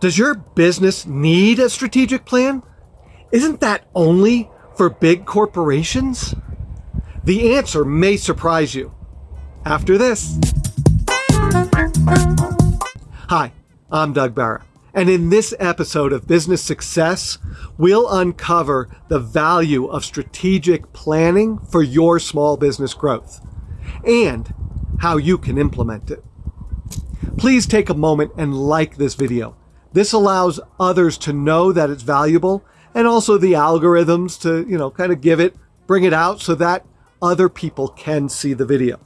Does your business need a strategic plan? Isn't that only for big corporations? The answer may surprise you. After this. Hi, I'm Doug Barra. And in this episode of Business Success, we'll uncover the value of strategic planning for your small business growth and how you can implement it. Please take a moment and like this video. This allows others to know that it's valuable and also the algorithms to, you know, kind of give it, bring it out so that other people can see the video.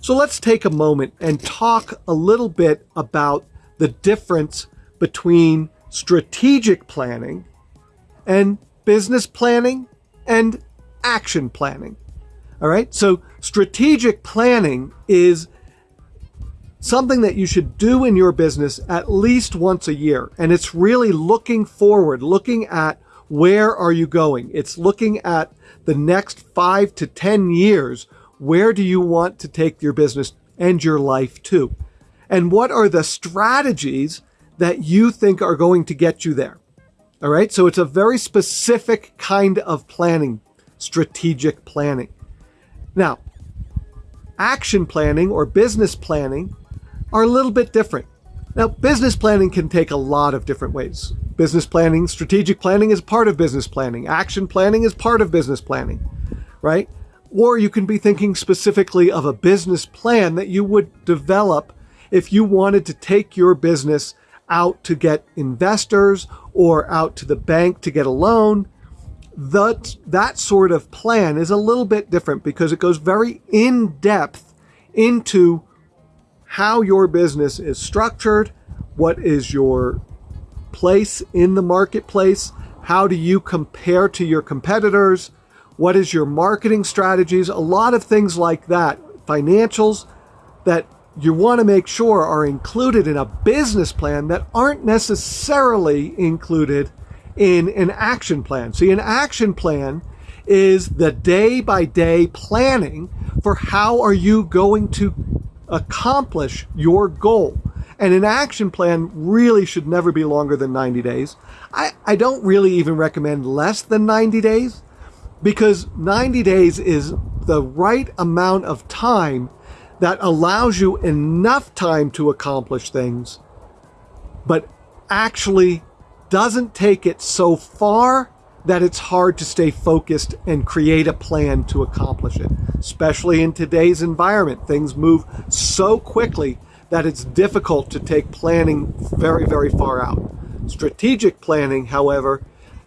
So let's take a moment and talk a little bit about the difference between strategic planning and business planning and action planning. All right. So strategic planning is something that you should do in your business at least once a year. And it's really looking forward, looking at where are you going? It's looking at the next five to 10 years. Where do you want to take your business and your life to? And what are the strategies that you think are going to get you there? All right. So it's a very specific kind of planning, strategic planning. Now, action planning or business planning are a little bit different. Now, business planning can take a lot of different ways. Business planning, strategic planning is part of business planning. Action planning is part of business planning, right? Or you can be thinking specifically of a business plan that you would develop if you wanted to take your business out to get investors or out to the bank to get a loan. That, that sort of plan is a little bit different because it goes very in depth into how your business is structured, what is your place in the marketplace, how do you compare to your competitors, what is your marketing strategies, a lot of things like that, financials that you want to make sure are included in a business plan that aren't necessarily included in an action plan. See, an action plan is the day by day planning for how are you going to accomplish your goal. And an action plan really should never be longer than 90 days. I, I don't really even recommend less than 90 days because 90 days is the right amount of time that allows you enough time to accomplish things, but actually doesn't take it so far that it's hard to stay focused and create a plan to accomplish it. Especially in today's environment, things move so quickly that it's difficult to take planning very, very far out. Strategic planning, however,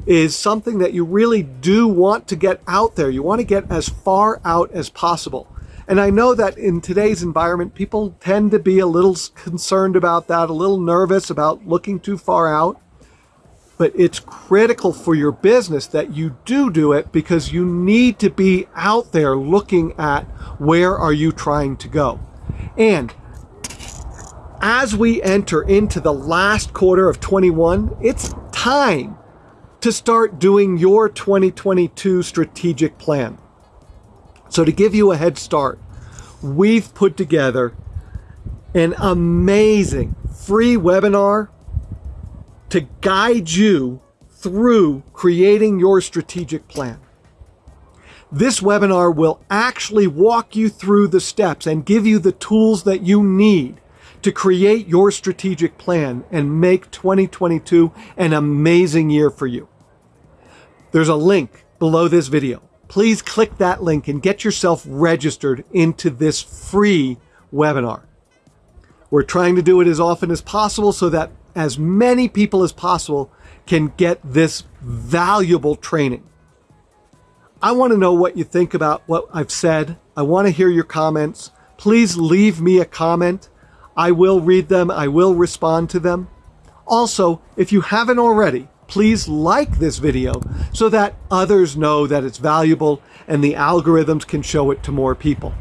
is something that you really do want to get out there. You want to get as far out as possible. And I know that in today's environment, people tend to be a little concerned about that, a little nervous about looking too far out but it's critical for your business that you do do it because you need to be out there looking at where are you trying to go. And as we enter into the last quarter of 21, it's time to start doing your 2022 strategic plan. So to give you a head start, we've put together an amazing free webinar to guide you through creating your strategic plan. This webinar will actually walk you through the steps and give you the tools that you need to create your strategic plan and make 2022 an amazing year for you. There's a link below this video. Please click that link and get yourself registered into this free webinar. We're trying to do it as often as possible so that as many people as possible can get this valuable training. I want to know what you think about what I've said. I want to hear your comments. Please leave me a comment. I will read them. I will respond to them. Also, if you haven't already, please like this video so that others know that it's valuable and the algorithms can show it to more people.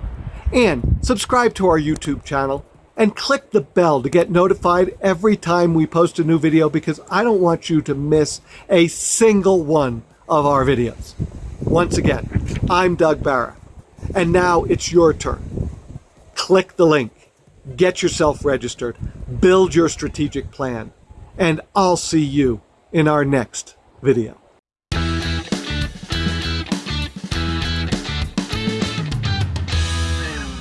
And subscribe to our YouTube channel and click the bell to get notified every time we post a new video because I don't want you to miss a single one of our videos. Once again, I'm Doug Barra, and now it's your turn. Click the link, get yourself registered, build your strategic plan, and I'll see you in our next video.